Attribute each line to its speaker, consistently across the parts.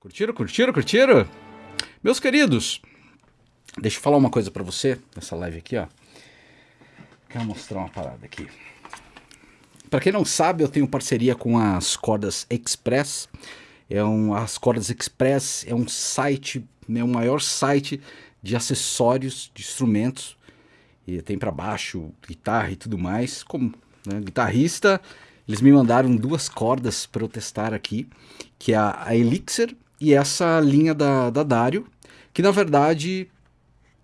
Speaker 1: Curtiram, curtiram, curtiram? Meus queridos, deixa eu falar uma coisa para você nessa live aqui, ó. Quero mostrar uma parada aqui. Para quem não sabe, eu tenho parceria com as Cordas Express. É um, as Cordas Express é um site, né, o maior site de acessórios, de instrumentos. E tem para baixo, guitarra e tudo mais. Como né, guitarrista, eles me mandaram duas cordas para eu testar aqui, que é a, a Elixir e essa linha da, da Dario, que na verdade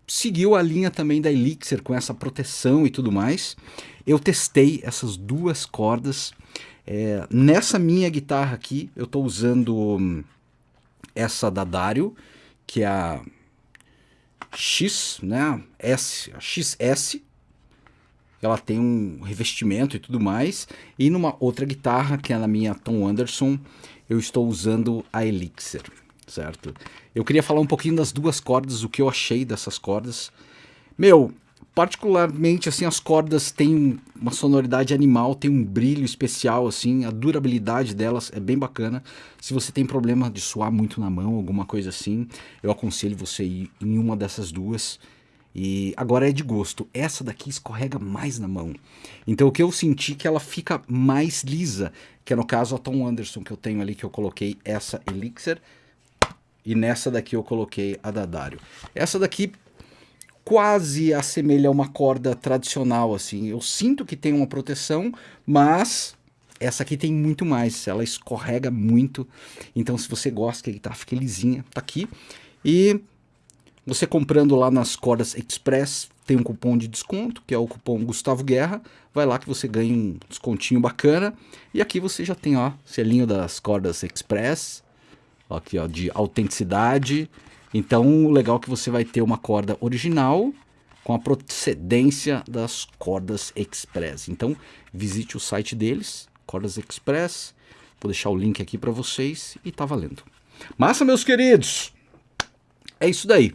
Speaker 1: seguiu a linha também da Elixir com essa proteção e tudo mais. Eu testei essas duas cordas. É, nessa minha guitarra aqui, eu estou usando hum, essa da Dario, que é a X, né? S, a XS. Ela tem um revestimento e tudo mais. E numa outra guitarra, que é na minha Tom Anderson, eu estou usando a Elixir, certo? Eu queria falar um pouquinho das duas cordas, o que eu achei dessas cordas. Meu, particularmente assim as cordas têm uma sonoridade animal, tem um brilho especial assim, a durabilidade delas é bem bacana. Se você tem problema de suar muito na mão, alguma coisa assim, eu aconselho você ir em uma dessas duas. E agora é de gosto. Essa daqui escorrega mais na mão. Então o que eu senti que ela fica mais lisa, que é no caso a Tom Anderson que eu tenho ali, que eu coloquei essa Elixir. E nessa daqui eu coloquei a Dadário. Essa daqui quase assemelha a uma corda tradicional, assim. Eu sinto que tem uma proteção, mas essa aqui tem muito mais. Ela escorrega muito. Então se você gosta que a guitarra fique lisinha, tá aqui. E você comprando lá nas cordas Express, tem um cupom de desconto, que é o cupom Gustavo Guerra. Vai lá que você ganha um descontinho bacana. E aqui você já tem, ó, selinho das cordas Express. Aqui, ó, de autenticidade. Então, o legal é que você vai ter uma corda original com a procedência das cordas Express. Então, visite o site deles, Cordas Express. Vou deixar o link aqui para vocês e tá valendo. Massa, meus queridos! É isso daí.